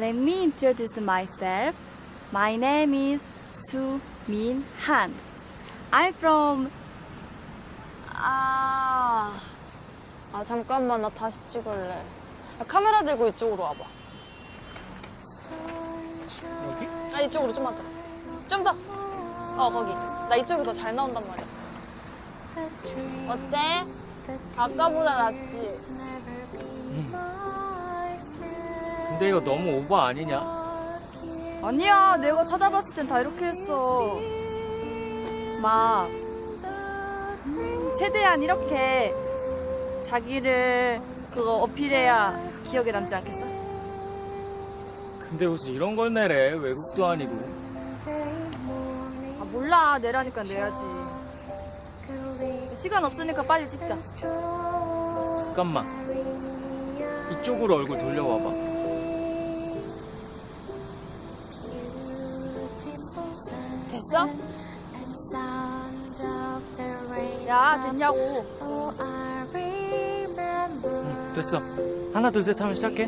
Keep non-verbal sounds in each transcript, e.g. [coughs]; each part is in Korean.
Let me introduce myself. My name is Su Min Han. I'm from 아, 아 잠깐만 나 다시 찍을래. 야, 카메라 들고 이쪽으로 와봐. 여기? 아 이쪽으로 좀만 더. 좀 더. 어 거기. 나 이쪽이 더 잘 나온단 말이야. 어때? 아까보다 낫지? 근데 이거 너무 오버 아니냐? 아니야 내가 찾아봤을 땐 다 이렇게 했어. 막 음, 최대한 이렇게 자기를 그거 어필해야 기억에 남지 않겠어? 근데 무슨 이런 걸 내래? 외국도 아니고. 아 몰라. 내라니까 내야지. 시간 없으니까 빨리 찍자. 잠깐만. 이쪽으로 얼굴 돌려와봐 됐어? 야 됐냐고. 응, 됐어. 하나 둘 셋 하면 시작해.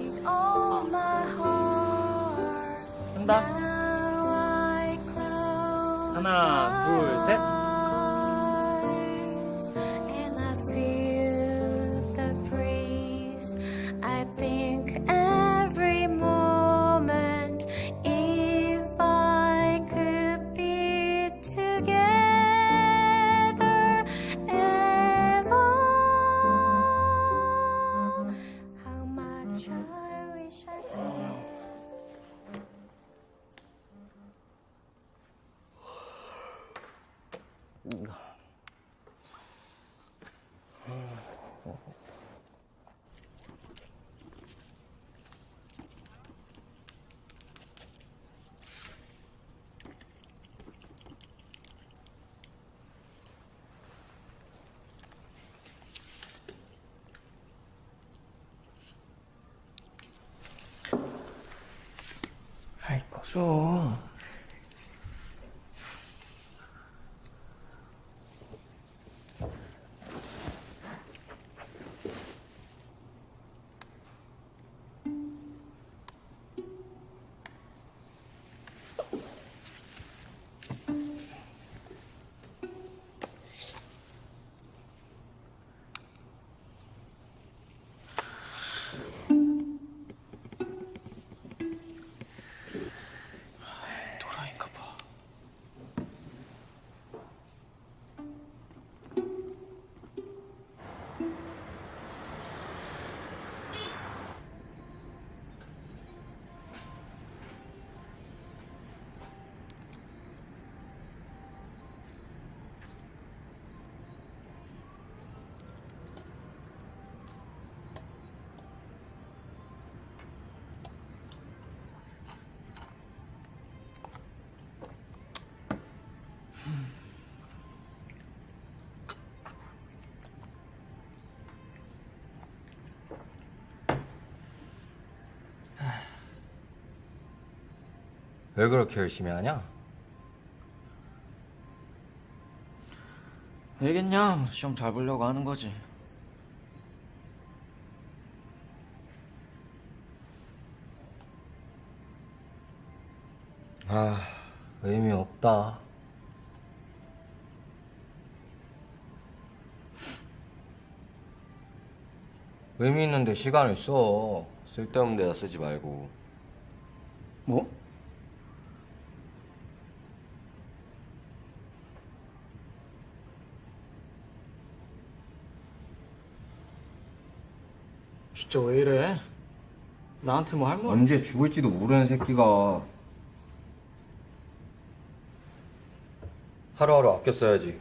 한다. 하나 둘셋 아이 왜 그렇게 열심히 하냐? 왜겠냐 시험 잘 보려고 하는 거지 아, 의미 없다. 의미 있는데 시간을 써. 쓸데없는 데다 쓰지 말고. 뭐? 진짜 왜 이래? 나한테 뭐 할 말? 언제 죽을지도 모르는 새끼가 하루하루 아껴 써야지.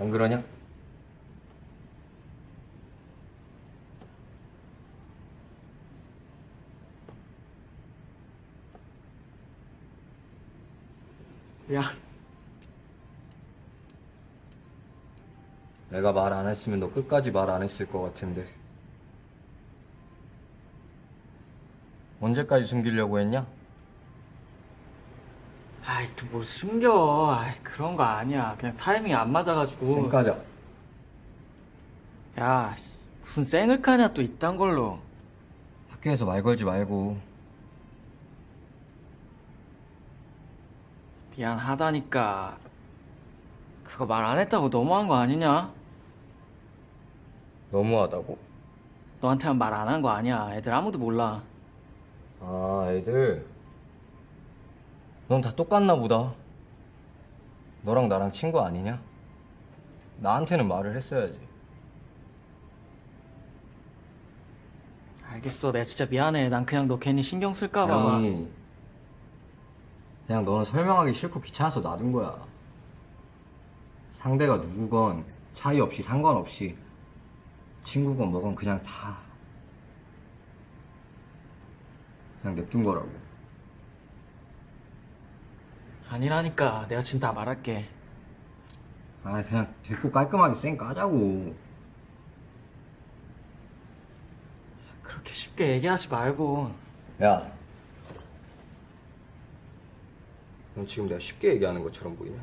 안 그러냐? 야, 내가 말 안 했으면 너 끝까지 말 안 했을 것 같은데. 언제까지 숨기려고 했냐? 아이 또 뭘 숨겨? 아이 그런 거 아니야. 그냥 타이밍이 안 맞아가지고. 쌩 까자. 야, 씨, 무슨 쌩을 까냐 또 이딴 걸로. 아, 학교에서 말 걸지 말고 미안하다니까. 그거 말 안 했다고 너무한 거 아니냐? 너무하다고? 너한테만 말 안 한 거 아니야. 애들 아무도 몰라. 아 애들 넌 다 똑같나 보다 너랑 나랑 친구 아니냐? 나한테는 말을 했어야지 알겠어. 내가 진짜 미안해. 난 그냥 너 괜히 신경 쓸까 봐. 아니 그냥 너는 설명하기 싫고 귀찮아서 놔둔 거야 상대가 누구건 차이 없이 상관없이 친구건 뭐건 그냥 다 그냥 냅둔 거라고 아니라니까. 내가 지금 다 말할게. 아 그냥 됐고 깔끔하게 쌩 까자고 그렇게 쉽게 얘기하지 말고. 야, 넌 지금 내가 쉽게 얘기하는 것처럼 보이냐?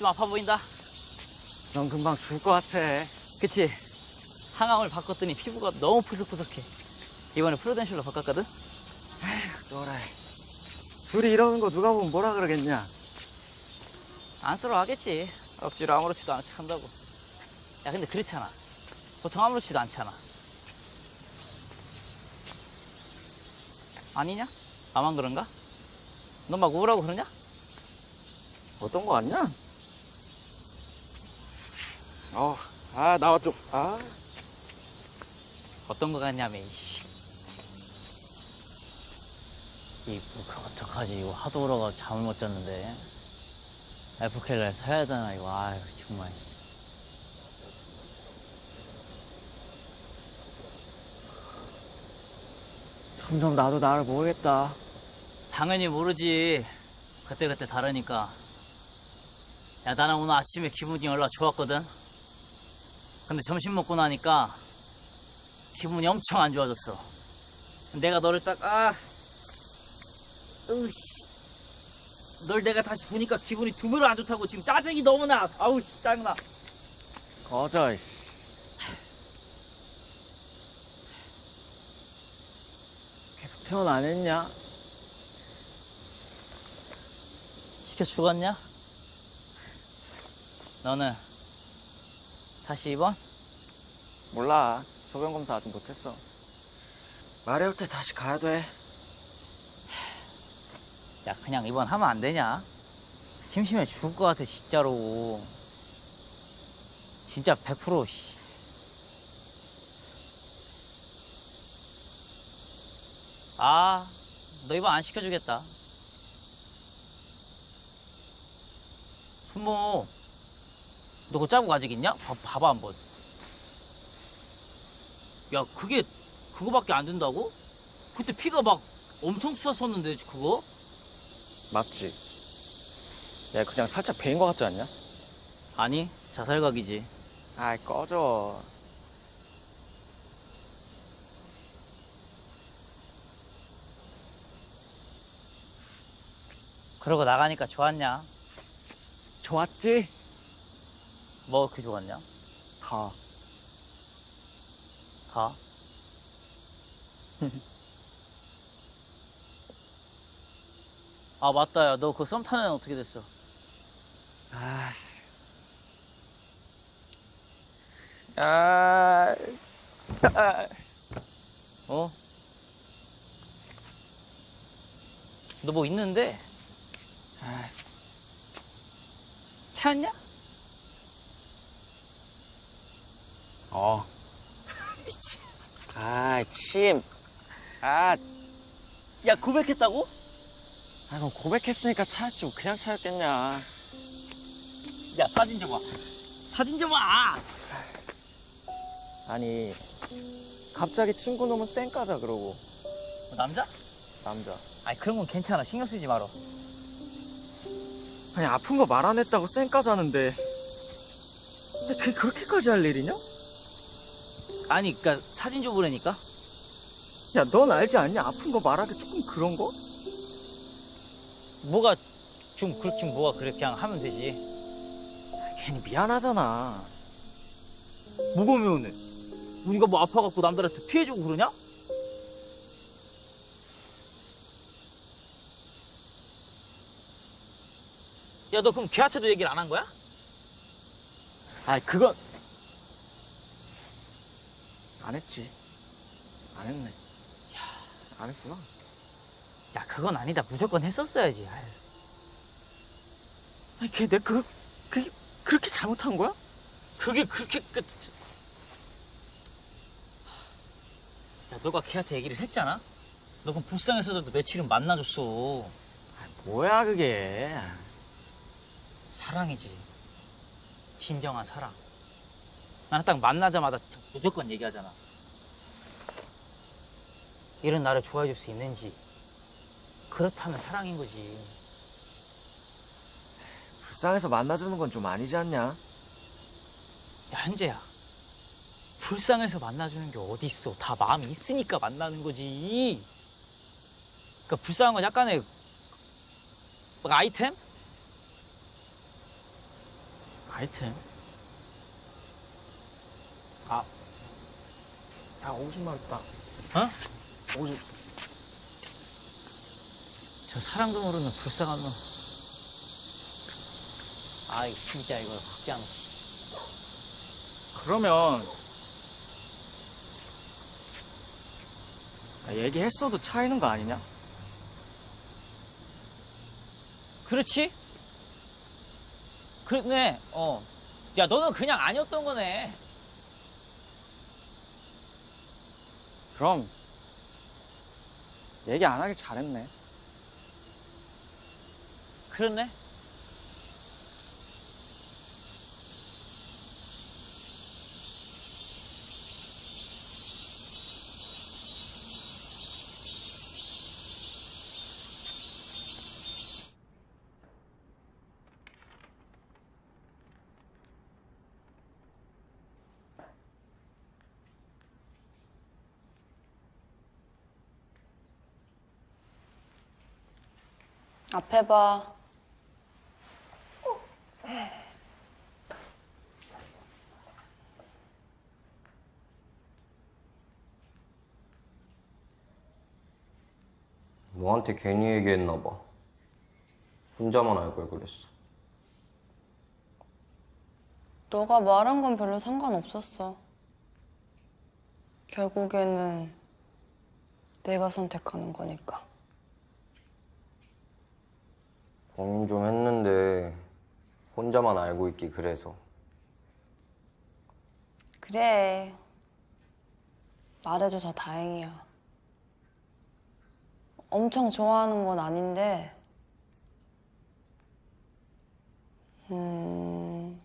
좀 아파 보인다. 넌 금방 죽을 것 같아. 그치? 항암을 바꿨더니 피부가 너무 푸석푸석해. 이번에 프로덴셜로 바꿨거든? 너라. 둘이 이러는 거 누가 보면 뭐라 그러겠냐? 안쓰러워하겠지. 억지로 아무렇지도 척 한다고. 야, 근데 그렇잖아. 보통 아무렇지도 않잖아. 아니냐? 나만 그런가? 너 막 우울하고 그러냐? 어떤 거 같냐? 어, 아, 좀. 아. 어떤 거 같냐며, 이씨. 이, 뭐, 그럼 어떡하지. 이거 하도 울어가 잠을 못 잤는데. 에프켈라에 사야 되나, 이거. 아유, 정말. 점점 나도 나를 모르겠다. 당연히 모르지. 그때그때 다르니까. 야, 나는 오늘 아침에 기분이 연락 좋았거든. 근데 점심 먹고 나니까 기분이 엄청 안 좋아졌어. 내가 너를 딱, 아, 으이씨. 널 내가 다시 보니까 기분이 두 배로 안 좋다고 지금 짜증이 너무 나. 아우, 씨, 짜증나. 꺼져, 이씨. 계속 태어나 안 했냐? 시켜 죽었냐? 너는 다시 입원? 몰라. 소변 검사 아직 못했어. 말해올 때 다시 가야 돼. 야, 그냥 입원하면 안 되냐? 심심해 죽을 것 같아, 진짜로. 진짜 100% 씨. 아, 너 입원 안 시켜주겠다. 순모, 너 그거 짜고 아직 있냐? 봐, 봐봐, 한번. 야, 그게, 그거밖에 안 된다고? 그때 피가 막 엄청 쏟았었는데, 그거? 맞지? 야, 그냥 살짝 베인 거 같지 않냐? 아니, 자살각이지. 아이, 꺼져. 그러고 나가니까 좋았냐? 좋았지? 뭐 그렇게 좋았냐? 다. 가. [laughs] 아 맞다 야 너 그 썸 타는 애는 어떻게 됐어? 아. 아. 아. 어? 너 뭐 있는데? 아. 찾냐? 어. [laughs] 아, 침. 아, 야 고백했다고? 아, 그럼 고백했으니까 찾았지. 뭐 그냥 찾았겠냐. 야 사진 좀 봐. 사진 좀 봐. 아니, 갑자기 친구 놈은 쌩까자 그러고. 뭐 남자? 남자. 아니 그런 건 괜찮아 신경 쓰지 마라. 아니, 아픈 거 말 안 했다고 쌩까자는데. 그게 그렇게까지 할 일이냐? 아니 그니까 사진 좀 보라니까. 야, 넌 알지 않냐? 아픈 거 말하기 조금 그런 거? 뭐가 좀 그렇긴 뭐가 그래 그냥 하면 되지. 괜히 미안하잖아. 뭐가 미안해? 우리가 뭐 아파갖고 남들한테 피해주고 그러냐? 야 너 그럼 걔한테도 얘기를 안 한 거야? 아이, 그건. 안 했지. 안 했네. 안 했구나. 야 그건 아니다 무조건 했었어야지. 아니, 걔 내 그, 그게 그렇게 잘못한 거야? 그게 그렇게 끝. 야 너가 걔한테 얘기를 했잖아. 너 그럼 불쌍해서도 며칠은 만나줬어. 아, 뭐야, 그게. 사랑이지. 진정한 사랑. 나는 딱 만나자마자 무조건 얘기하잖아. 이런 나를 좋아해 줄 수 있는지. 그렇다면 사랑인 거지. 불쌍해서 만나주는 건 좀 아니지 않냐? 야, 현재야. 불쌍해서 만나주는 게 어디 있어. 다 마음이 있으니까 만나는 거지. 그러니까 불쌍한 건 약간의 막 아이템? 아이템? 야, 50만 있다. 어? 50. 저 사랑도 모르는 불쌍한 놈. 아이, 진짜 이거 않아. 그러면 야, 얘기했어도 차이는 거 아니냐? 그렇지? 그렇네, 어. 야, 너는 그냥 아니었던 거네. 그럼 얘기 안 하길 잘했네. 그렇네. 앞에 봐. 너한테 괜히 얘기했나 봐. 혼자만 알고 그랬어. 너가 말한 건 별로 상관없었어. 결국에는 내가 선택하는 거니까. 고민 좀 했는데 혼자만 알고 있기 그래서. 그래. 말해줘서 다행이야. 엄청 좋아하는 건 아닌데, 음,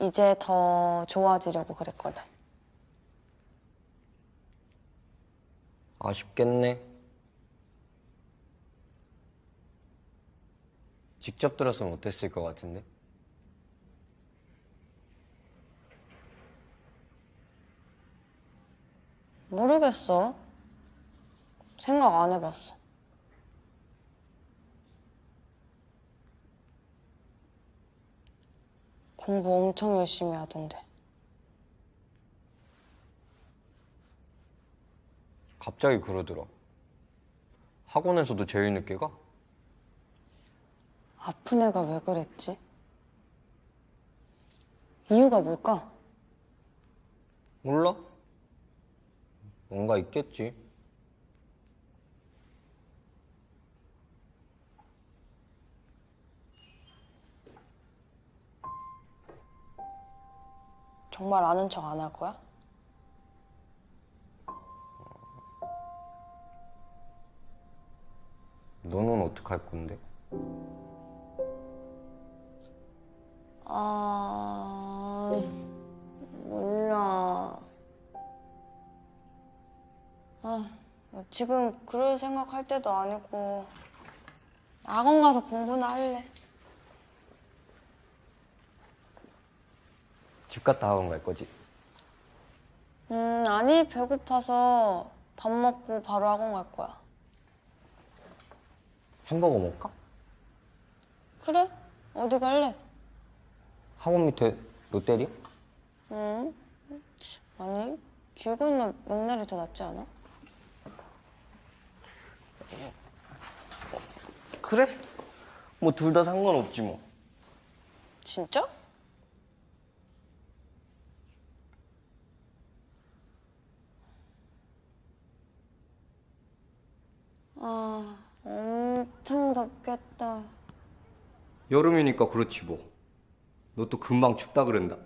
이제 더 좋아지려고 그랬거든. 아쉽겠네. 직접 들었으면 어땠을 것 같은데? 모르겠어. 생각 안 해봤어. 공부 엄청 열심히 하던데. 갑자기 그러더라. 학원에서도 제일 늦게 가? 아픈 애가 왜 그랬지? 이유가 뭘까? 몰라? 뭔가 있겠지. 정말 아는 척 안 할 거야? 너는 어떡할 건데? 아, 몰라. 아, 지금 그럴 생각할 때도 아니고 학원 가서 공부나 할래. 집 갔다 학원 갈 거지? 음, 아니 배고파서 밥 먹고 바로 학원 갈 거야. 햄버거 먹을까? 그래? 어디 갈래? 학원 밑에 롯데리아? 응? 아니 길 건너 맥날이 더 낫지 않아? 그래? 뭐 둘 다 상관없지 뭐. 진짜? 아, 엄청 덥겠다. 여름이니까 그렇지 뭐. 너 또 금방 춥다 그런다.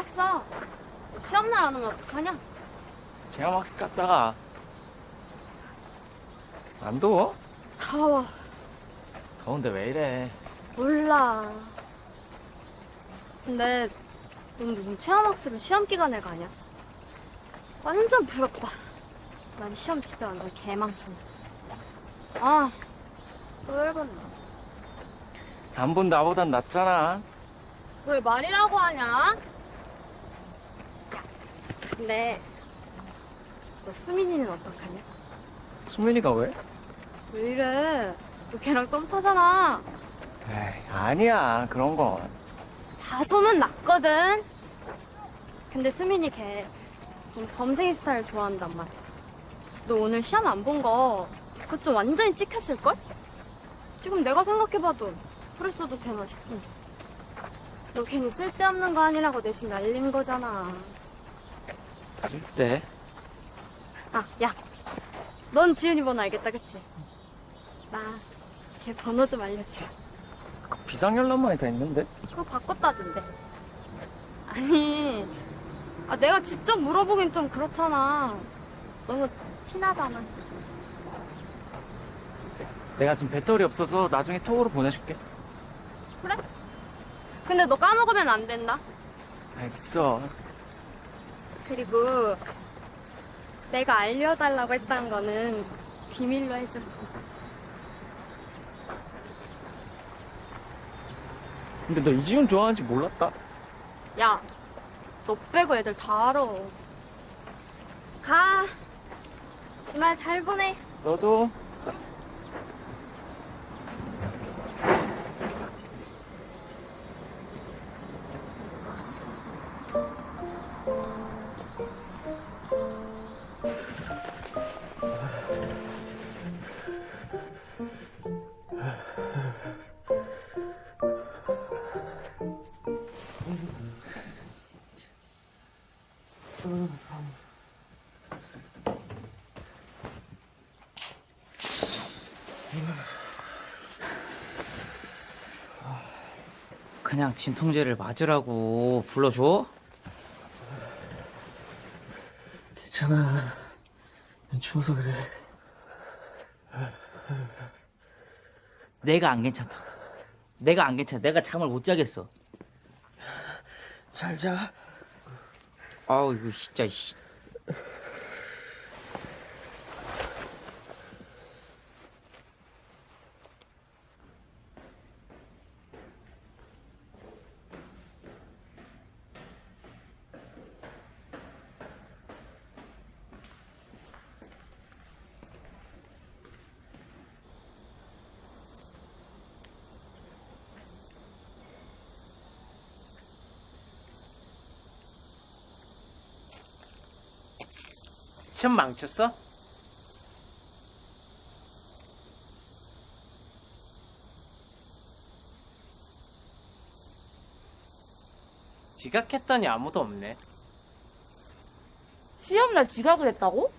왔어? 시험날 안 오면 어떡하냐? 제가막스 갔다가 안 더워? 더워. 더운데 왜 이래? 몰라. 근데 넌 무슨 체험학습을 시험 기간에 가냐? 완전 부럽다. 난 시험 진짜 완전 개망청. 아, 또 열받네. 안본 나보단 낫잖아. 왜 말이라고 하냐? 근데 너 수민이는 어떡하냐? 수민이가 왜? 왜 이래? 너 걔랑 썸 타잖아. 에이, 아니야. 그런 건. 다 소문 났거든. 근데 수민이 걔 좀 범생이 스타일 좋아한단 말이야. 너 오늘 시험 안 본 거 그거 좀 완전히 찍혔을걸? 지금 내가 생각해봐도 그랬어도 되나 싶은데. 너 괜히 쓸데없는 거 아니라고 내심 날린 거잖아. 쓸 때. 아, 야. 넌 지은이 번호 알겠다, 그치? 나 걔 번호 좀 알려줘. 비상연락만이 다 있는데? 그거 바꿨다던데. 아니, 아, 내가 직접 물어보긴 좀 그렇잖아. 너무 티나잖아. 내가 지금 배터리 없어서 나중에 톡으로 보내줄게. 그래? 근데 너 까먹으면 안 된다. 알겠어. 그리고 내가 알려달라고 했다는 거는 비밀로 해줘. 근데 너 이지훈 좋아하는지 몰랐다. 야, 너 빼고 애들 다 알아. 가. 주말 잘 보내. 너도. 그냥 진통제를 맞으라고 불러줘? 괜찮아. 추워서 그래. 내가 안 괜찮다. 내가 안 괜찮아. 내가 잠을 못 자겠어. 잘 자. 아우 이거 진짜 씨. 시험 망쳤어? 지각했더니 아무도 없네. 시험날 지각을 했다고?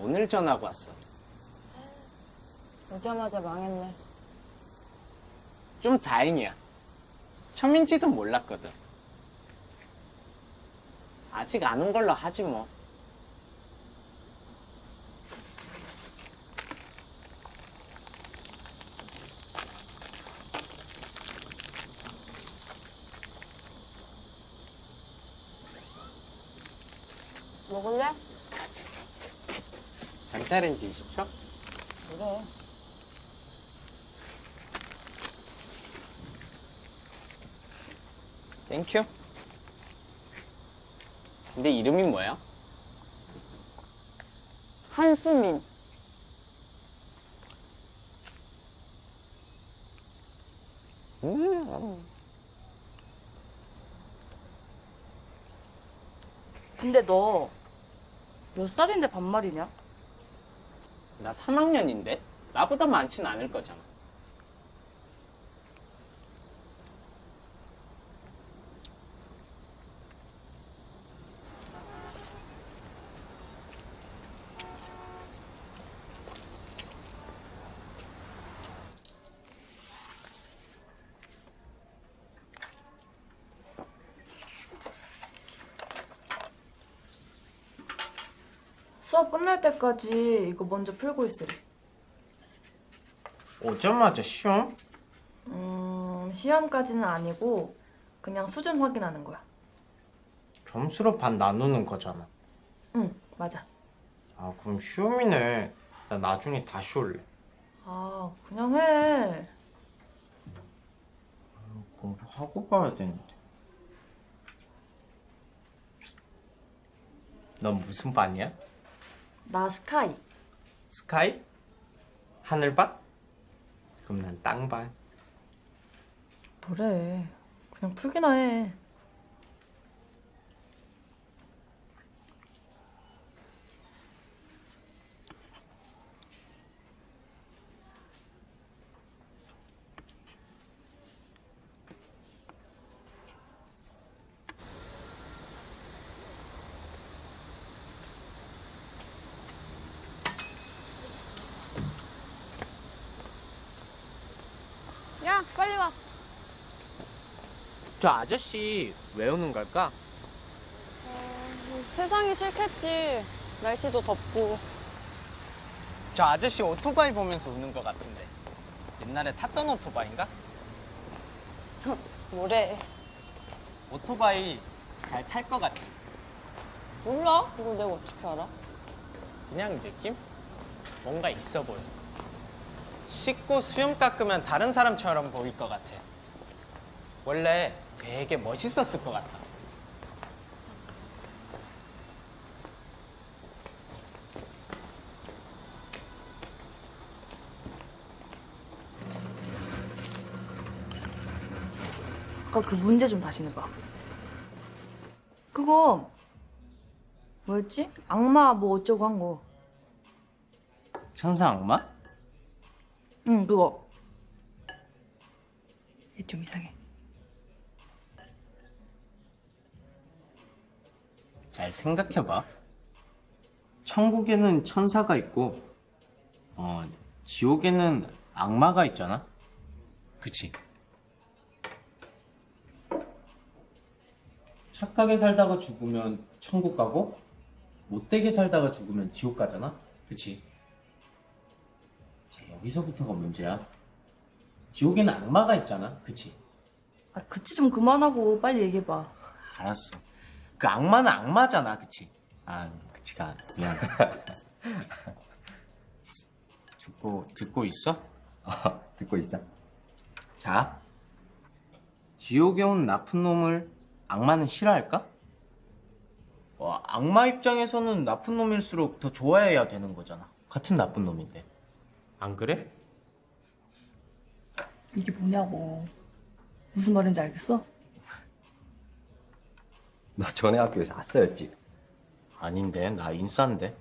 오늘 전화가 왔어. 오자마자 망했네. 좀 다행이야. 처음인지도 몰랐거든. 아직 안 온 걸로 하지 뭐. 먹을래? 전자레인지 20초? 그래. 땡큐. 근데 이름이 뭐야? 한수민. 음. 근데 너 몇 살인데 반말이냐? 나 3학년인데? 나보다 많진 않을 거잖아. 수업 끝날 때까지 이거 먼저 풀고 있으래. 오자마자 시험? 음, 시험까지는 아니고 그냥 수준 확인하는 거야. 점수로 반 나누는 거잖아. 응, 맞아. 아, 그럼 시험이네. 나 나중에 다시 올래. 아, 그냥 해. 공부하고 봐야 되는데. 넌 무슨 반이야? 나 스카이. 스카이? 하늘반? 그럼 난 땅반. 뭐래. 그냥 풀기나 해. 야, 빨리 와. 저 아저씨 왜 오는 걸까? 뭐 세상이 싫겠지. 날씨도 덥고. 저 아저씨 오토바이 보면서 우는 것 같은데. 옛날에 탔던 오토바이인가? 뭐래. 오토바이 잘 탈 것 같지? 몰라? 이거 내가 어떻게 알아? 그냥 느낌? 뭔가 있어 보여. 씻고 수염 깎으면 다른 사람처럼 보일 것 같아. 원래 되게 멋있었을 것 같아. 아까 그 문제 좀 다시 내봐. 그거 뭐였지? 악마 뭐 어쩌고 한 거. 천사 악마? 응, 그거. 얘 좀 이상해. 잘 생각해봐. 천국에는 천사가 있고, 어, 지옥에는 악마가 있잖아? 그치? 착하게 살다가 죽으면 천국 가고, 못되게 살다가 죽으면 지옥 가잖아? 그치? 자, 여기서부터가 문제야. 지옥에는 악마가 있잖아? 그치? 아, 그치 좀 그만하고 빨리 얘기해봐. 알았어. 그 악마는 악마잖아, 그치? 아, 그치가 미안. [laughs] 듣고 듣고 있어? 아, 듣고 있어? 자, 지옥에 온 나쁜 놈을 악마는 싫어할까? 와, 악마 입장에서는 나쁜 놈일수록 더 좋아해야 되는 거잖아. 같은 나쁜 놈인데. 안 그래? 이게 뭐냐고. 무슨 말인지 알겠어? 너 전에 학교에서 아싸였지? 아닌데, 나 인싸인데.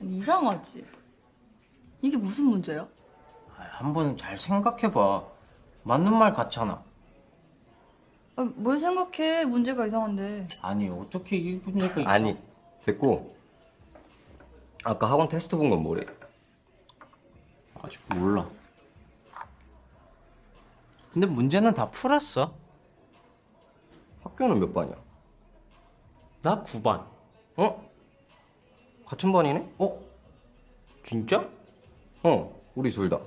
아니, 이상하지. 이게 무슨 문제야? 아, 한번 잘 생각해봐. 맞는 말 같잖아. 아, 뭘 생각해? 문제가 이상한데. 아니, 어떻게 이 있어? 아니, 됐고. 아까 학원 테스트 본 건 뭐래? 아직 몰라. 근데 문제는 다 풀었어. 학교는 몇 반이야? 나 9반. 어? 같은 반이네? 어? 진짜? 어, 우리 둘 다.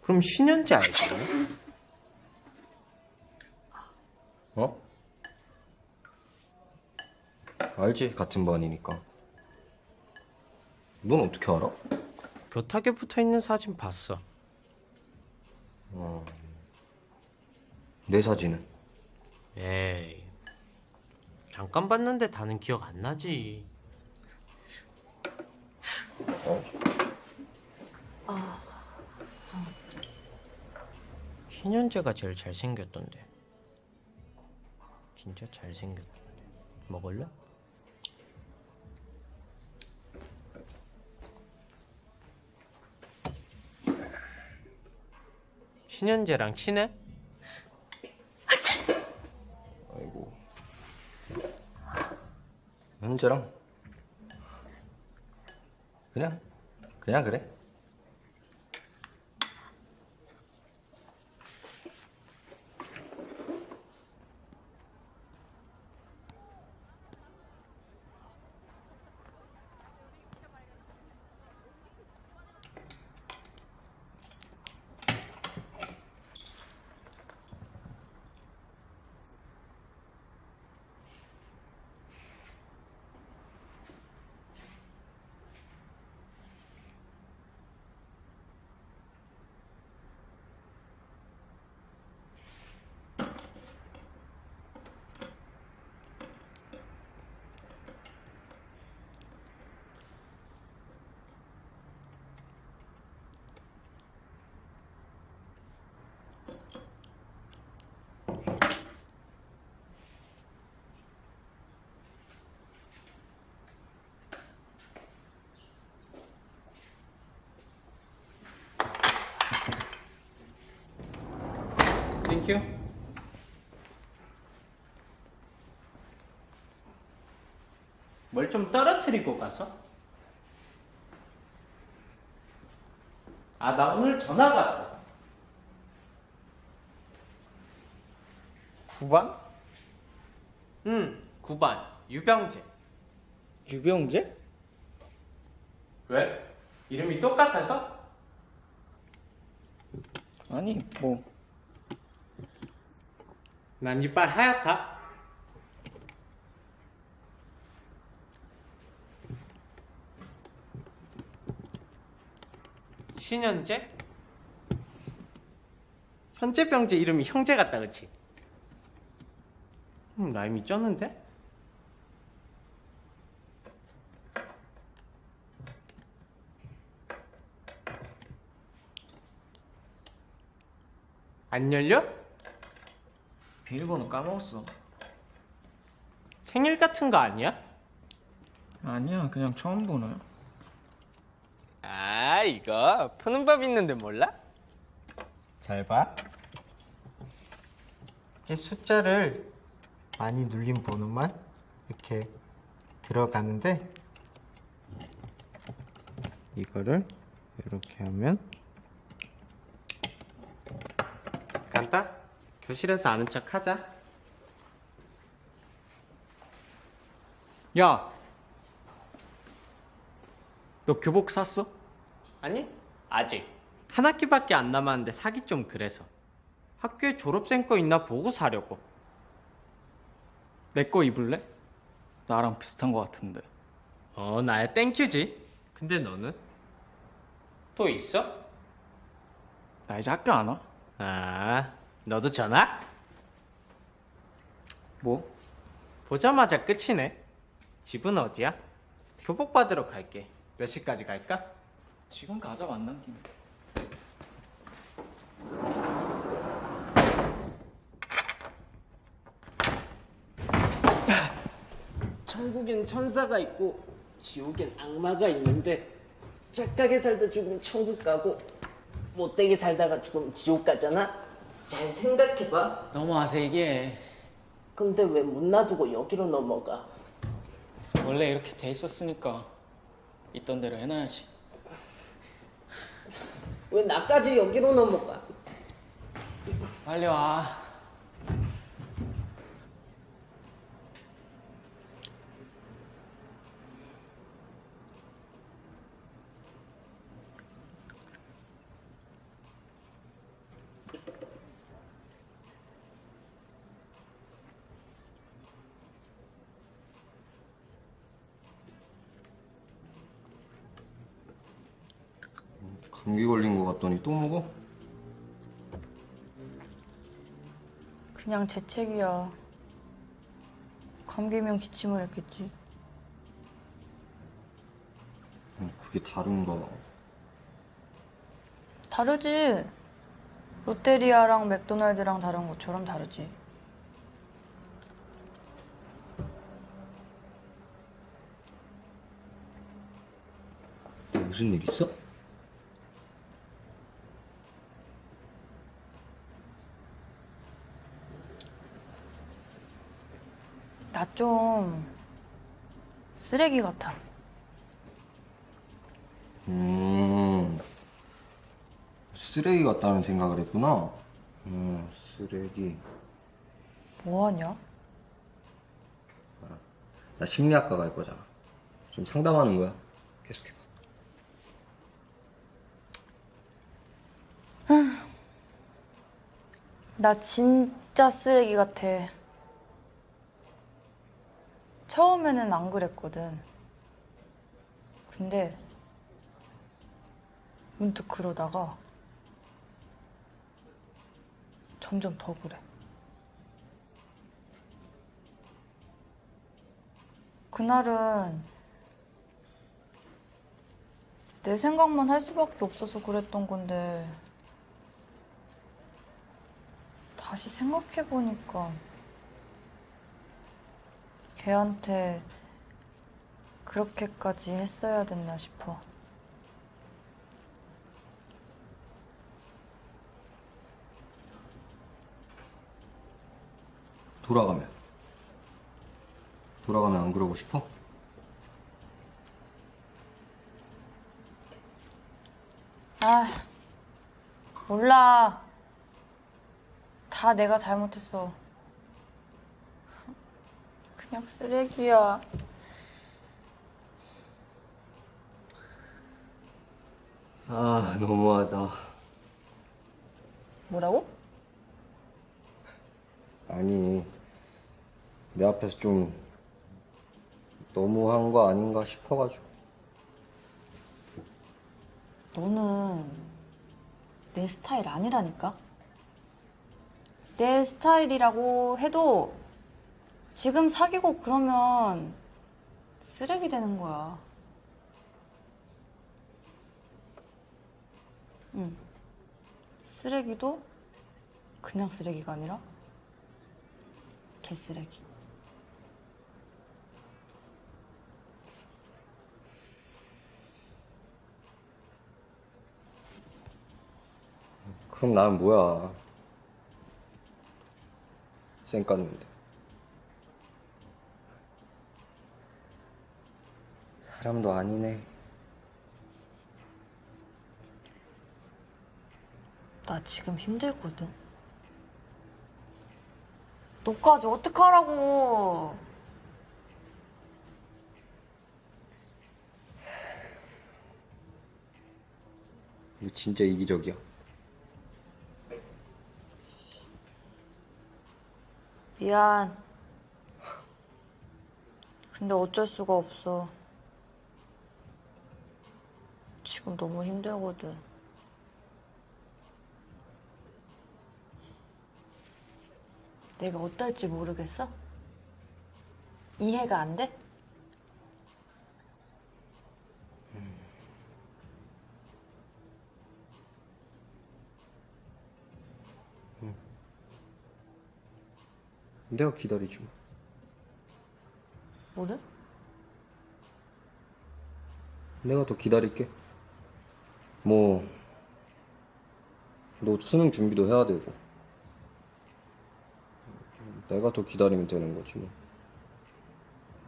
그럼 신현지 알지? [laughs] 어? 알지, 같은 반이니까. 넌 어떻게 알아? 교탁에 붙어 있는 사진 봤어. 내 사진은? 에이. 잠깐 봤는데 다는 기억 안 나지. 신현재가 제일 잘생겼던데. 진짜 잘생겼던데. 먹을래? 신현재랑 친해? 아이고. 현재랑? 그냥, 그냥 그래. 땡큐. 뭘 좀 떨어뜨리고 가서? 아, 나 오늘 전화 왔어. 9반? 응, 9반. 유병재. 유병재? 왜? 이름이 똑같아서? 아니 뭐 난 이빨 하얗다. 신현재? 현재병재 이름이 형제 같다, 그치? 음, 라임이 쩌는데? 안 열려? 비밀번호 까먹었어 생일 같은 거 아니야? 아니야 그냥 처음 보나요? 아 이거 푸는 법 있는데 몰라? 잘 봐. 이 숫자를 많이 눌린 번호만 이렇게 들어가는데 이거를 이렇게 하면 간다. 교실에서 아는 척 하자. 야, 너 교복 샀어? 아니, 아직. 한 학기밖에 안 남았는데 사기 좀 그래서. 학교에 졸업생 거 있나 보고 사려고. 내 거 입을래? 나랑 비슷한 거 같은데 어, 나야 땡큐지. 근데 너는? 또 있어? 나 이제 학교 안 와? 아, 너도 전화? 뭐? 보자마자 끝이네. 집은 어디야? 교복 받으러 갈게. 몇 시까지 갈까? 지금 가자 만난 김에 천국엔 천사가 있고 지옥엔 악마가 있는데 착하게 살다 죽으면 천국 가고 못되게 살다가 죽으면 지옥 가잖아. 잘 생각해봐. 넘어와서 얘기해 근데 왜문 놔두고 여기로 넘어가? 원래 이렇게 돼 있었으니까 있던 대로 해놔야지 왜 나까지 여기로 넘어가? 빨리 와 감기 걸린 거 같더니 또 먹어? 그냥 재채기야. 감기면 기침을 했겠지. 음, 그게 다른가 다르지. 롯데리아랑 맥도날드랑 다른 것처럼 다르지. 너 무슨 일 있어? 좀 쓰레기 같아. 음 쓰레기 같다는 생각을 했구나 음 쓰레기 뭐하냐? 나 심리학과 갈 거잖아 좀 상담하는 거야 계속해봐 나 진짜 쓰레기 같아. 처음에는 안 그랬거든. 근데 문득 그러다가 점점 더 그래. 그날은 내 생각만 할 수밖에 없어서 그랬던 건데 다시 생각해보니까 걔한테 그렇게까지 했어야 됐나 싶어. 돌아가면 돌아가면 안 그러고 싶어? 아, 몰라. 다 내가 잘못했어. 그냥 쓰레기야. 아 너무하다 뭐라고? 아니 내 앞에서 좀 너무한 거 아닌가 싶어가지고 너는 내 스타일 아니라니까? 내 스타일이라고 해도 지금 사귀고 그러면 쓰레기 되는 거야. 응. 쓰레기도 그냥 쓰레기가 아니라 개쓰레기. 그럼 나는 뭐야 쌩 깠는데 사람도 아니네 나 지금 힘들거든. 너까지 어떡하라고. 이거 진짜 이기적이야 미안. 근데 어쩔 수가 없어. 지금 너무 힘들거든. 내가 어떨지 모르겠어? 이해가 안 돼? 내가 기다리지 뭐 뭐를? 내가 더 기다릴게. 뭐, 너 수능 준비도 해야 되고. 내가 더 기다리면 되는 거지, 뭐.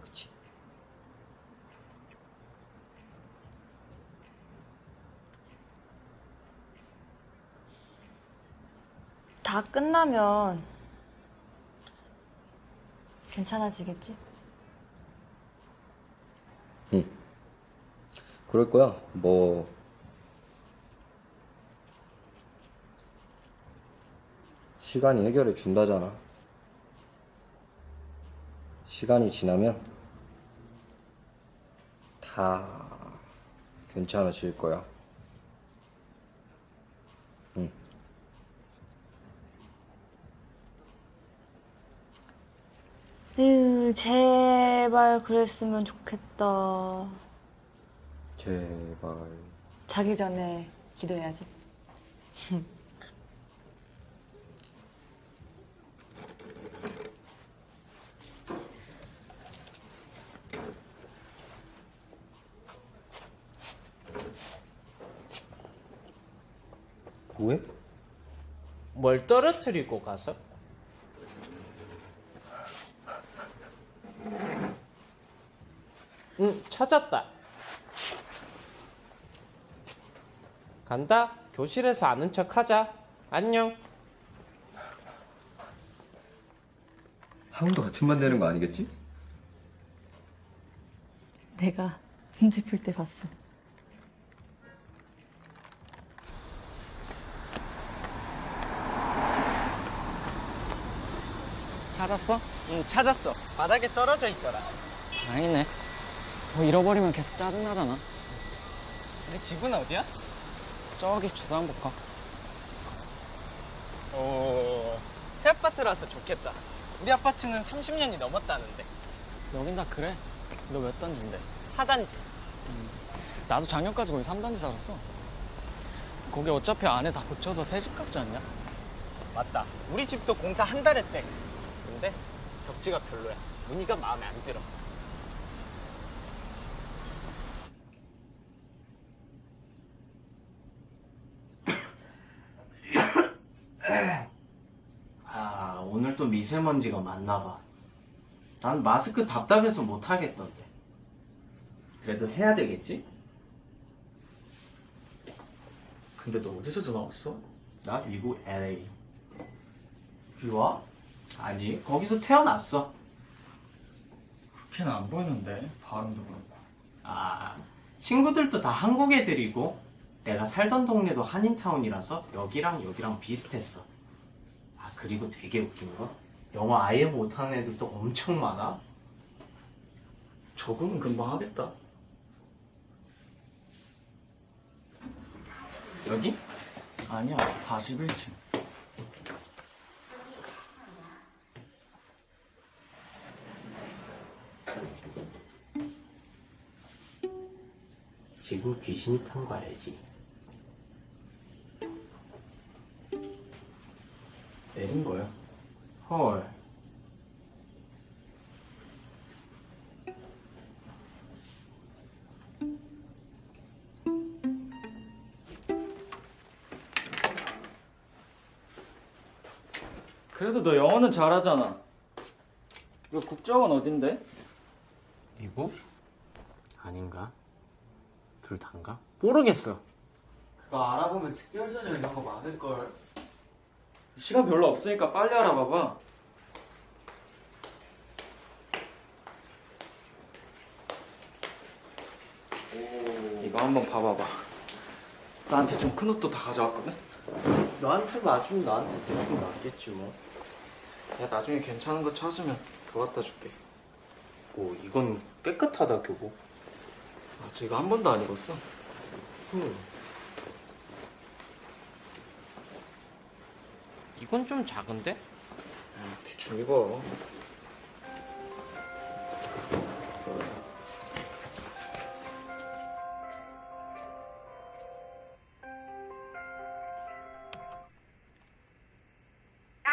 그치? 다 끝나면 괜찮아지겠지? 응. 그럴 거야. 뭐, 시간이 해결해 준다잖아. 시간이 지나면 다 괜찮아질 거야. 응. 으, 제발 그랬으면 좋겠다. 제발. 자기 전에 기도해야지. [laughs] 뭐해? 뭘 떨어뜨리고 가서? 응, 찾았다. 간다. 교실에서 아는 척 하자. 안녕. 하은도 같은 반 되는 거 아니겠지? 내가 문제 풀 때 봤어. 찾았어? 응, 찾았어. 바닥에 떨어져 있더라. 아니네. 뭐 잃어버리면 계속 짜증나잖아. 우리 집은 어디야? 저기 주상복합. 오, 새 아파트라서 좋겠다. 우리 아파트는 30년이 넘었다는데. 여긴 다 그래. 너 몇 단지인데? 4단지. 나도 작년까지 거기 3단지 살았어. 거기 어차피 안에 다 고쳐서 새 집 같지 않냐? 맞다. 우리 집도 공사 한 달 했대. 근데 벽지가 별로야. 무늬가 마음에 안 들어. [coughs] 아, 오늘 또 미세먼지가 많나 봐. 난 마스크 답답해서 못 하겠던데. 그래도 해야 되겠지? 근데 너 어디서 전화 왔어? 나 미국 LA. 유아? 아니, 거기서 태어났어. 그렇게는 안 보이는데 발음도 그렇고 아, 친구들도 다 한국 애들이고, 내가 살던 동네도 한인타운이라서 여기랑 여기랑 비슷했어. 아, 그리고 되게 웃긴 거? 영어 아예 못하는 애들도 엄청 많아. 적응은 금방 하겠다 여기? 아니야 41층 지금 귀신이 탄거 알지? 내린 거야 헐. 그래도 너 영어는 잘하잖아 너 국적은 어딘데? 미국? 아닌가? 둘 다인가? 모르겠어. 그거 알아보면 특별자료 이런 거 많을걸 시간 별로 없으니까 빨리 알아봐봐 이거 한번 봐봐봐 나한테 좀 큰 옷도 다 가져왔거든 너한테 맞으면 나한테 대충 맞겠지 뭐. 야 나중에 괜찮은 거 찾으면 더 갖다 줄게 오, 이건 깨끗하다 교복. 아, 저 이거 한 번도 안 입었어 음. 이건 좀 작은데? 대충 입어 야,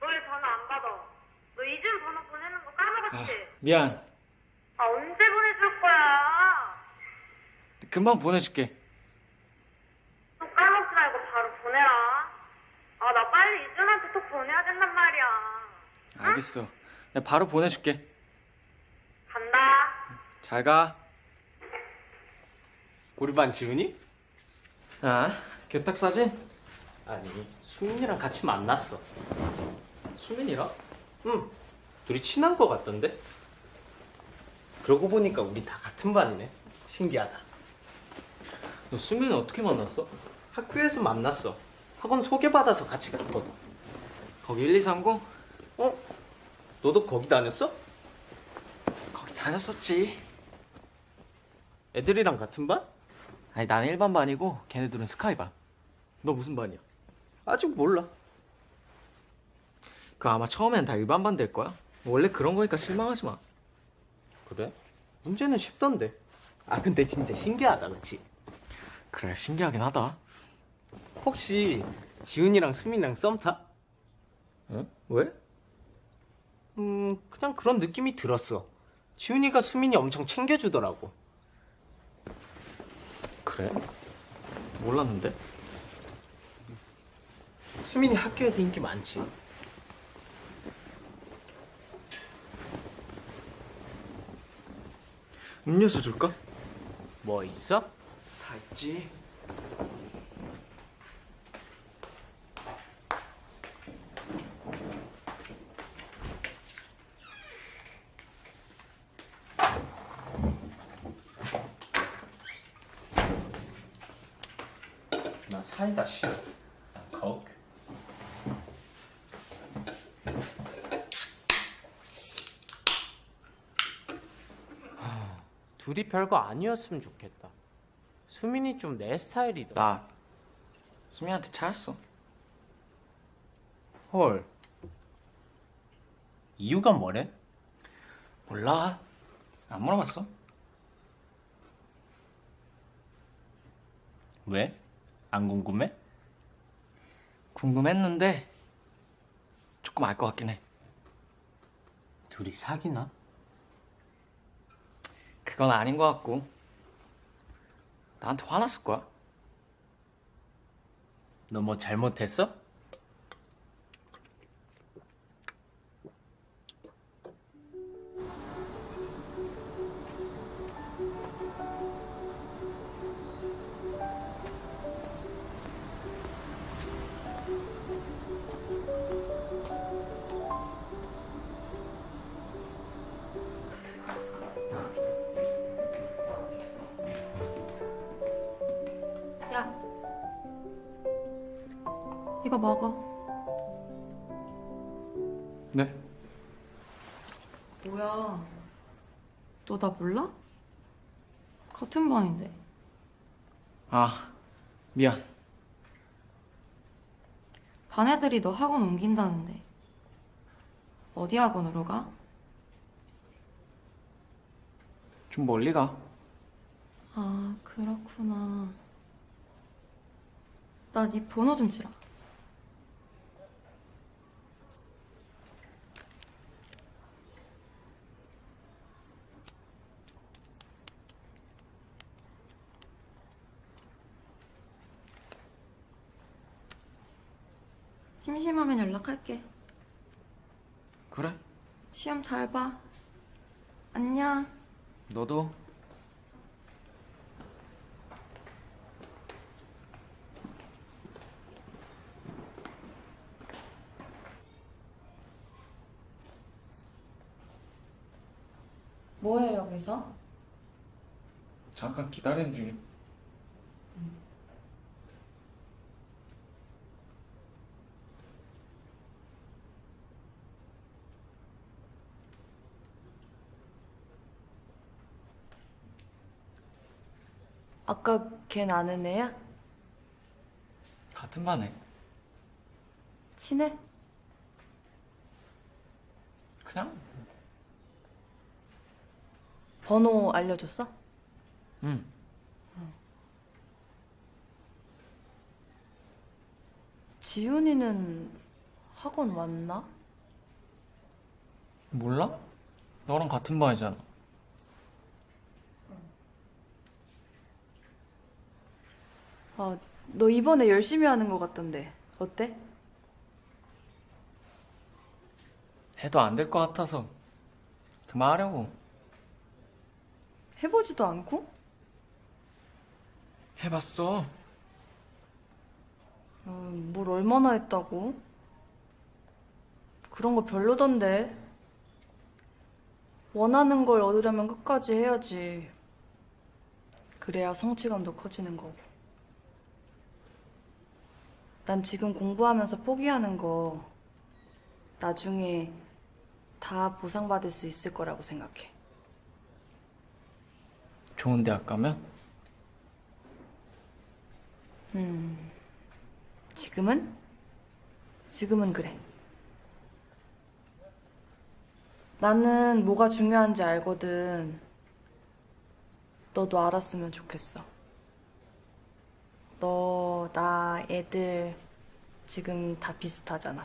너왜 전화 안 받아? 너 이준 번호 보내는 거 까먹었지? 미안 아, 언제 보내줄 거야? 금방 보내줄게 또 까먹지 말고 바로 보내라. 아, 나 빨리 이준한테 톡 보내야 된단 말이야. 알겠어 내가 바로 보내줄게 간다. 잘 가 우리 반 지훈이? 아 교탁 사진? 아니, 수민이랑 같이 만났어. 수민이랑? 응. 둘이 친한 거 같던데? 그러고 보니까 우리 다 같은 반이네. 신기하다. 너 수민이 어떻게 만났어? 학교에서 만났어. 학원 소개받아서 같이 갔거든. 거기 1230? 어? 너도 거기 다녔어? 거기 다녔었지 애들이랑 같은 반? 아니 나는 일반 반이고 걔네들은 스카이 반 너 무슨 반이야? 아직 몰라. 그 아마 처음엔 다 일반 반 될 거야 원래 그런 거니까 실망하지 마 그래? 문제는 쉽던데. 아 근데 진짜 신기하다, 그치? 그래 신기하긴 하다 혹시 지훈이랑 수민이랑 썸 타? 응? 왜? 음, 그냥 그런 느낌이 들었어. 지훈이가 수민이 엄청 챙겨주더라고. 그래? 몰랐는데 수민이 학교에서 인기 많지. 음료수 줄까? 뭐 있어? 다 있지 나 사이다 싫어. 난 거. 둘이 별거 아니었으면 좋겠다. 수민이 좀 내 스타일이다. 나 수민한테 차였어 헐. 이유가 뭐래? 몰라 안 물어봤어 왜? 안 궁금해? 궁금했는데 조금 알 것 같긴 해 둘이 사귀나? 그건 아닌 것 같고 나한테 화났을 거야 너 뭐 잘못했어? 막아. 네? 뭐야? 너 나 몰라? 같은 반인데. 아, 미안. 반 애들이 너 학원 옮긴다는데. 어디 학원으로 가? 좀 멀리 가. 아, 그렇구나. 나 네 번호 좀 주라. 심심하면 연락할게. 그래? 시험 잘 봐. 안녕. 너도? 뭐해 여기서? 잠깐 기다리는 중이 아까 걘 아는 애야? 같은 반에. 친해? 그냥? 번호 알려줬어? 응. 지훈이는 학원 왔나? 몰라? 너랑 같은 반이잖아. 아, 너 이번에 열심히 하는 것 같던데 어때? 해도 안 될 것 같아서 그만하려고. 해보지도 않고? 해봤어. 어, 뭘 얼마나 했다고? 그런 거 별로던데. 원하는 걸 얻으려면 끝까지 해야지. 그래야 성취감도 커지는 거고. 난 지금 공부하면서 포기하는 거 나중에 다 보상받을 수 있을 거라고 생각해. 좋은 대학 가면? 음, 지금은? 지금은 그래. 나는 뭐가 중요한지 알거든. 너도 알았으면 좋겠어. 너, 나, 애들 지금 다 비슷하잖아.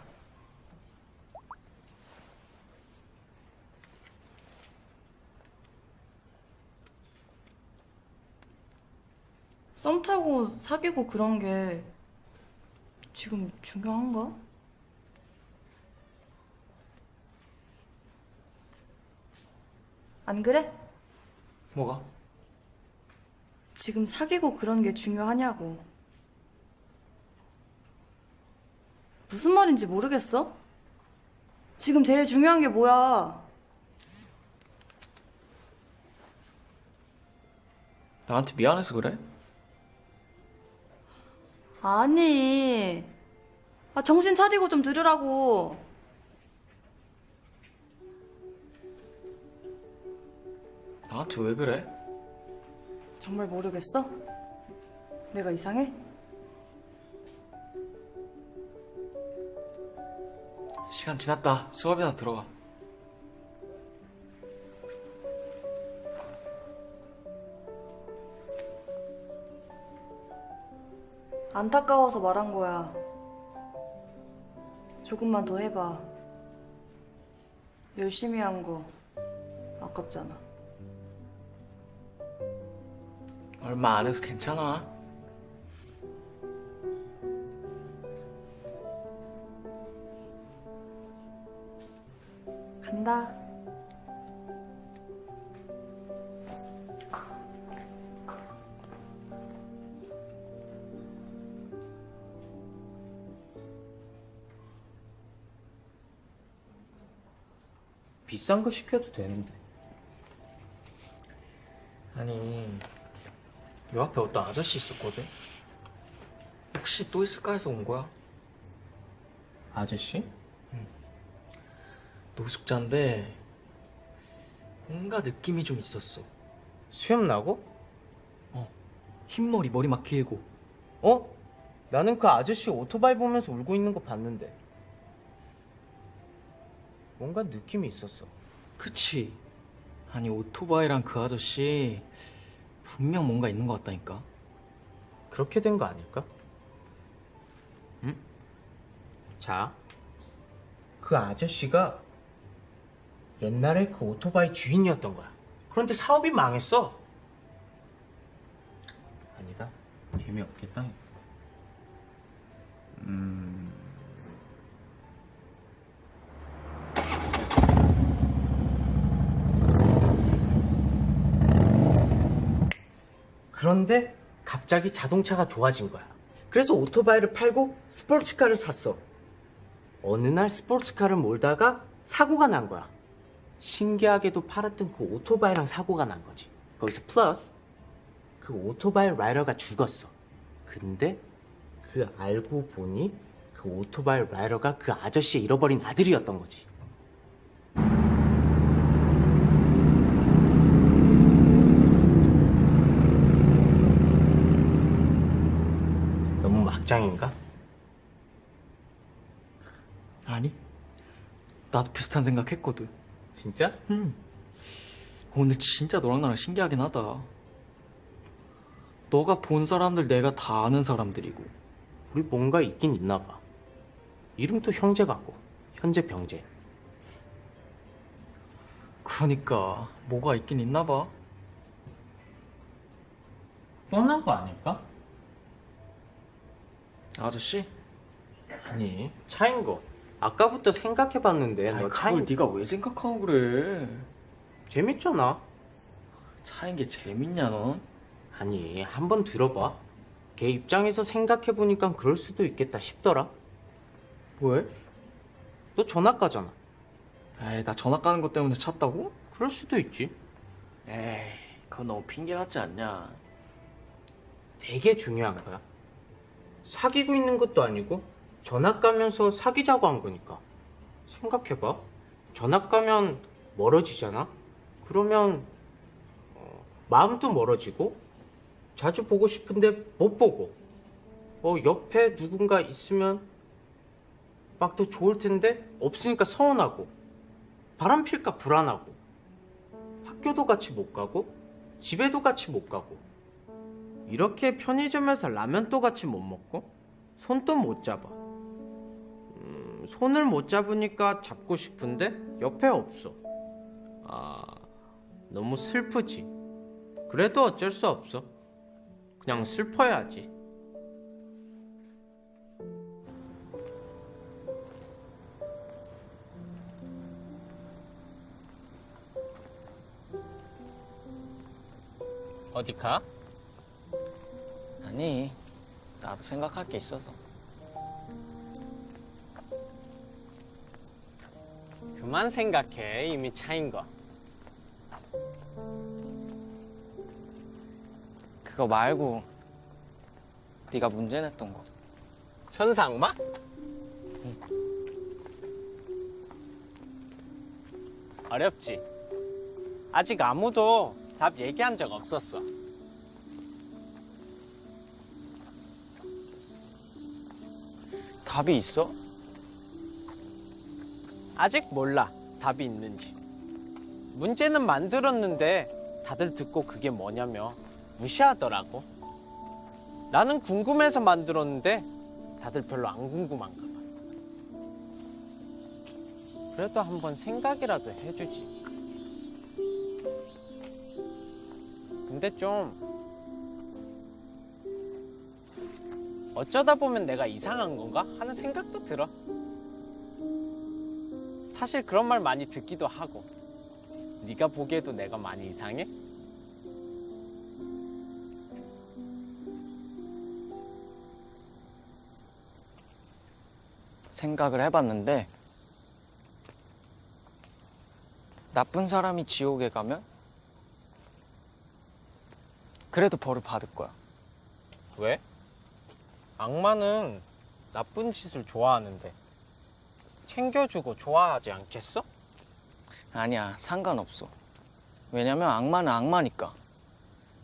썸 타고 사귀고 그런 게 지금 중요한가? 안 그래? 뭐가? 지금 사귀고 그런 게 중요하냐고. 무슨 말인지 모르겠어? 지금 제일 중요한 게 뭐야? 나한테 미안해서 그래? 아니. 아, 정신 차리고 좀 들으라고. 나한테 왜 그래? 정말 모르겠어? 내가 이상해? 시간 지났다. 수업이나 들어가. 안타까워서 말한 거야. 조금만 더 해봐. 열심히 한 거 아깝잖아. 얼마 안 해서 괜찮아. 간다. 비싼 거 시켜도 되는데. 아니, 요 앞에 어떤 아저씨 있었거든? 혹시 또 있을까 해서 온 거야. 아저씨? 노숙자인데 뭔가 느낌이 좀 있었어. 수염 나고? 흰머리, 머리 막 길고. 어? 나는 그 아저씨 오토바이 보면서 울고 있는 거 봤는데. 뭔가 느낌이 있었어. 그치? 아니 오토바이랑 그 아저씨 분명 뭔가 있는 것 같다니까. 그렇게 된 거 아닐까? 응? 자, 그 아저씨가 옛날에 그 오토바이 주인이었던 거야. 그런데 사업이 망했어. 아니다. 재미없겠다. 음. 그런데 갑자기 자동차가 좋아진 거야. 그래서 오토바이를 팔고 스포츠카를 샀어. 어느 날 스포츠카를 몰다가 사고가 난 거야. 신기하게도 팔았던 그 오토바이랑 사고가 난 거지. 거기서 플러스 그 오토바이 라이더가 죽었어. 근데 그 알고 보니 그 오토바이 라이더가 그 아저씨의 잃어버린 아들이었던 거지. 너무 막장인가? 아니? 나도 비슷한 생각했거든. 진짜? 응. 오늘 진짜 너랑 나랑 신기하긴 하다. 너가 본 사람들 내가 다 아는 사람들이고 우리 뭔가 있긴 있나 봐. 이름도 형제 같고 현재 병재. 그러니까 뭐가 있긴 있나 봐. 뻔한 거 아닐까? 아저씨? 아니 차인 거. 아까부터 생각해봤는데 아이, 너 그걸 차인 네가 왜 생각하고 그래? 재밌잖아. 차인 게 재밌냐 넌? 아니 한번 들어봐. 걔 입장에서 생각해보니까 그럴 수도 있겠다 싶더라. 왜? 너 전학 가잖아. 에이 나 전학 가는 것 때문에 찼다고? 그럴 수도 있지. 에이 그건 너무 핑계 같지 않냐? 되게 중요한 거야. 사귀고 있는 것도 아니고 전학 가면서 사귀자고 한 거니까. 생각해봐. 전학 가면 멀어지잖아. 그러면 어, 마음도 멀어지고 자주 보고 싶은데 못 보고 어, 옆에 누군가 있으면 막 더 좋을 텐데 없으니까 서운하고 바람 필까 불안하고 학교도 같이 못 가고 집에도 같이 못 가고 이렇게 편의점에서 라면도 같이 못 먹고 손도 못 잡아. 음, 손을 못 잡으니까 잡고 싶은데 옆에 없어. 아, 너무 슬프지. 그래도 어쩔 수 없어. 그냥 슬퍼야지. 어디 가? 아니 나도 생각할 게 있어서 그만 생각해. 이미 차인 거. 그거 말고 네가 문제 냈던 거 천사 악마? 어렵지. 아직 아무도 답 얘기한 적 없었어. 답이 있어? 아직 몰라. 답이 있는지. 문제는 만들었는데 다들 듣고 그게 뭐냐며 무시하더라고. 나는 궁금해서 만들었는데 다들 별로 안 궁금한가 봐. 그래도 한번 생각이라도 해주지. 근데 좀 어쩌다 보면 내가 이상한 건가 하는 생각도 들어. 사실 그런 말 많이 듣기도 하고. 네가 보기에도 내가 많이 이상해? 생각을 해봤는데 나쁜 사람이 지옥에 가면 그래도 벌을 받을 거야. 왜? 악마는 나쁜 짓을 좋아하는데 챙겨주고 좋아하지 않겠어? 아니야, 상관없어. 왜냐면 악마는 악마니까.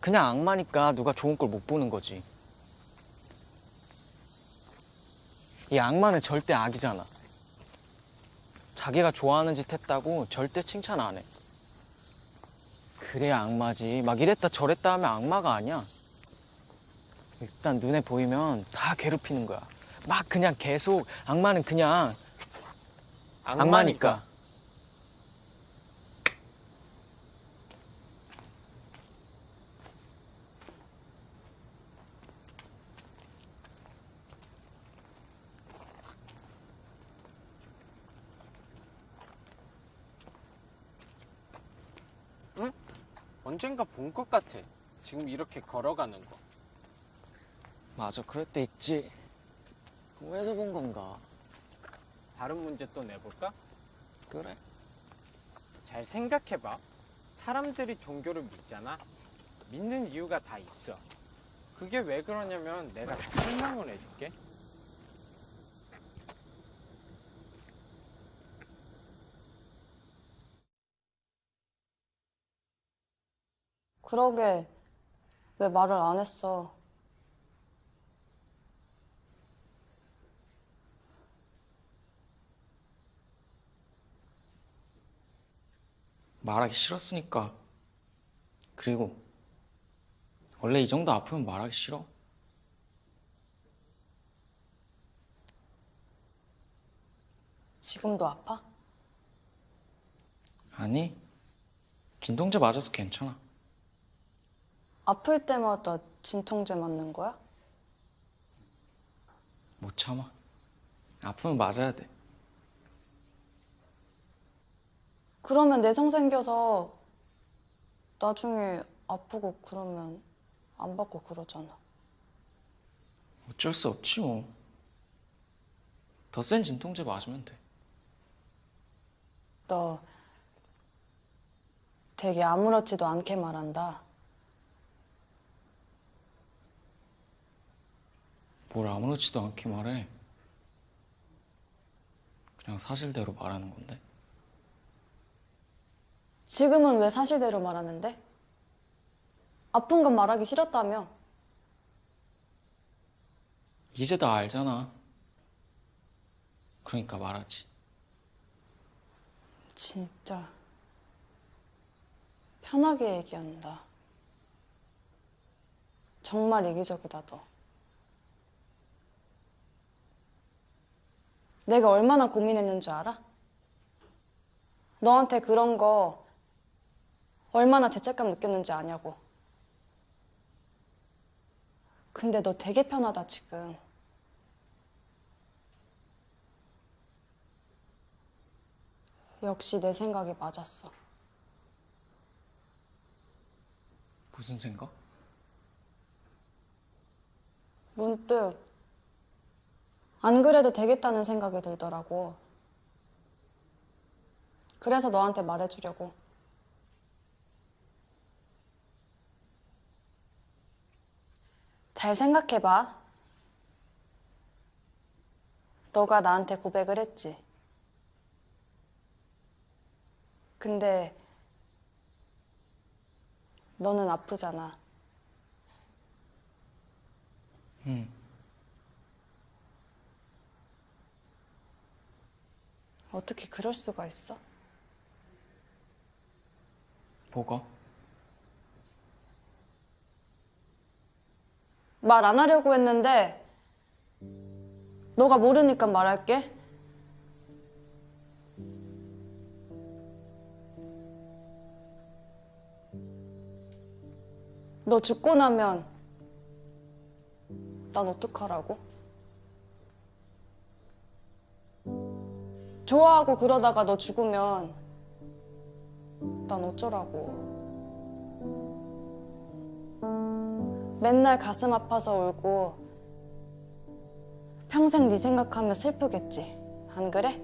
그냥 악마니까 누가 좋은 걸 못 보는 거지. 이 악마는 절대 악이잖아. 자기가 좋아하는 짓 했다고 절대 칭찬 안 해. 그래야 악마지. 막 이랬다 저랬다 하면 악마가 아니야. 일단 눈에 보이면 다 괴롭히는 거야. 막 그냥 계속 악마는 그냥 악마니까. 언젠가 본 것 같아. 지금 이렇게 걸어가는 거. 맞아, 그럴 때 있지. 왜서 본 건가? 다른 문제 또 내볼까? 그래. 잘 생각해봐. 사람들이 종교를 믿잖아. 믿는 이유가 다 있어. 그게 왜 그러냐면 내가 다 설명을 해줄게. 그러게 왜 말을 안 했어? 말하기 싫었으니까. 그리고 원래 이 정도 아프면 말하기 싫어. 지금도 아파? 아니, 진통제 맞아서 괜찮아. 아플 때마다 진통제 맞는 거야? 못 참아. 아프면 맞아야 돼. 그러면 내성 생겨서 나중에 아프고 그러면 안 받고 그러잖아. 어쩔 수 없지 뭐. 더 센 진통제 맞으면 돼. 너 되게 아무렇지도 않게 말한다. 뭘 아무렇지도 않게 말해. 그냥 사실대로 말하는 건데. 지금은 왜 사실대로 말하는데? 아픈 건 말하기 싫었다며. 이제 다 알잖아. 그러니까 말하지. 진짜 편하게 얘기한다. 정말 이기적이다, 너. 내가 얼마나 고민했는 줄 알아? 너한테 그런 거 얼마나 죄책감 느꼈는지 아냐고. 근데 너 되게 편하다, 지금. 역시 내 생각이 맞았어. 무슨 생각? 문득 안 그래도 되겠다는 생각이 들더라고. 그래서 너한테 말해주려고. 잘 생각해봐. 너가 나한테 고백을 했지. 근데 너는 아프잖아. 응. 어떻게 그럴 수가 있어? 뭐가? 말 안 하려고 했는데 너가 모르니까 말할게. 너 죽고 나면 난 어떡하라고? 좋아하고 그러다가 너 죽으면 난 어쩌라고? 맨날 가슴 아파서 울고 평생 네 생각하며 슬프겠지. 안 그래?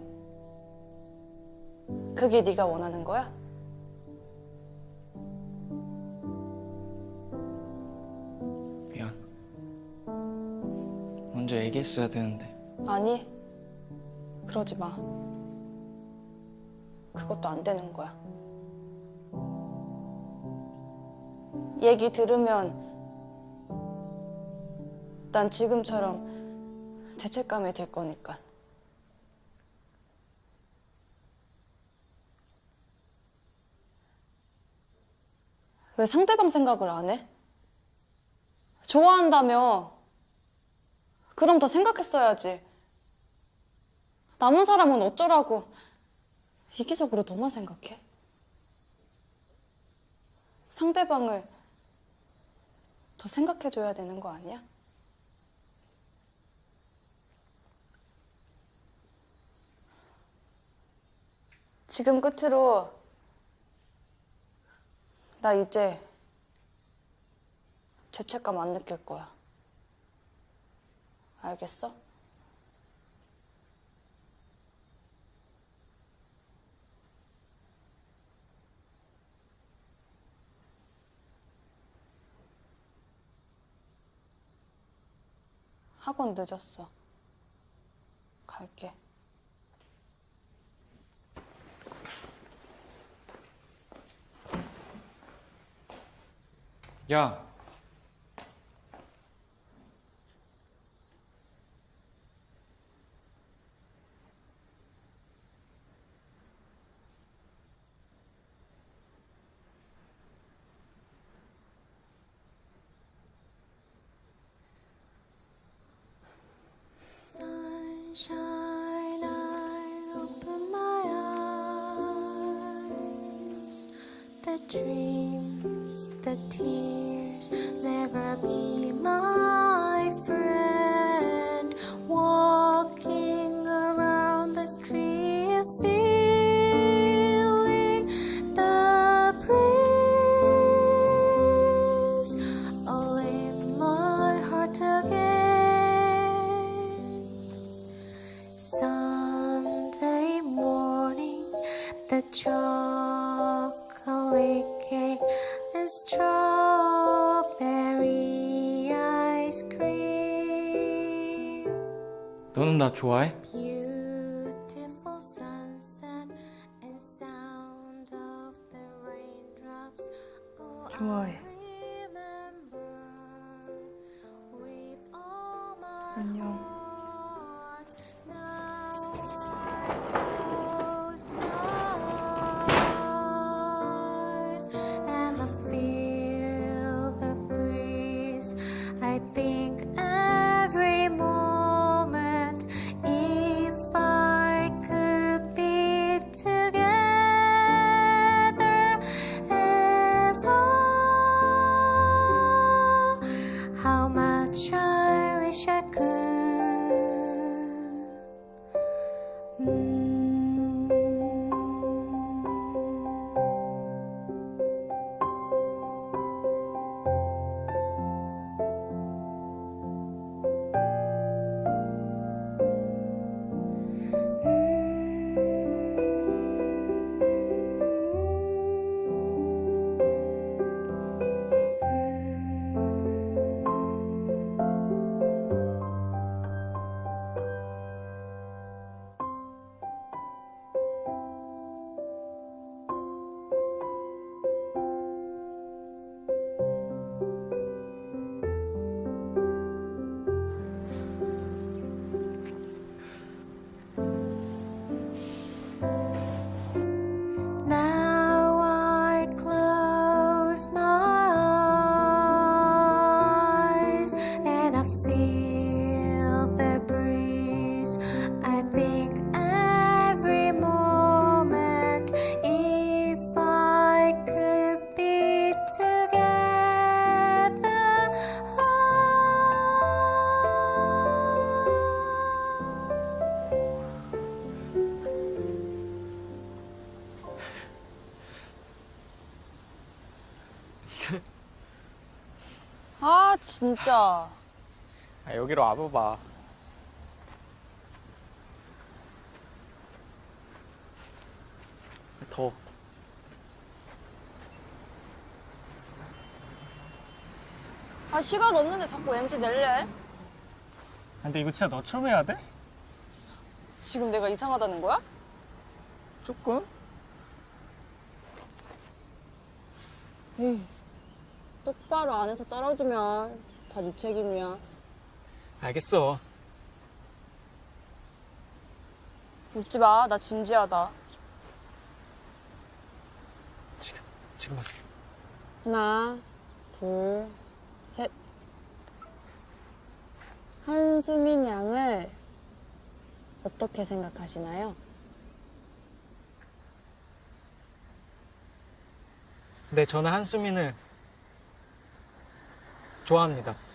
그게 네가 원하는 거야? 미안. 먼저 얘기했어야 되는데. 아니, 그러지 마. 그것도 안 되는 거야. 얘기 들으면 난 지금처럼 죄책감이 들 거니까. 왜 상대방 생각을 안 해? 좋아한다며. 그럼 더 생각했어야지. 남은 사람은 어쩌라고. 이기적으로 너만 생각해. 상대방을 더 생각해줘야 되는 거 아니야? 지금 끝으로 나 이제 죄책감 안 느낄 거야. 알겠어? 학원 늦었어. 갈게. 야, Sunshine, I open my eyes. The dreams, the tears, never be my friend. Walking around the streets, feeling the breeze all in my heart again. Sunday morning, the chocolate 너는 나 좋아해? 진짜. 아, 여기로 와봐봐. 더. 아 시간 없는데 자꾸 엔지 낼래? 근데 이거 진짜 너처럼 해야 돼? 지금 내가 이상하다는 거야? 조금? 에이, 똑바로 안에서 떨어지면 다 네 책임이야. 알겠어. 웃지 마. 나 진지하다. 지금, 지금 하자. 하나, 둘, 셋. 한수민 양을 어떻게 생각하시나요? 네, 저는 한수민을 좋아합니다.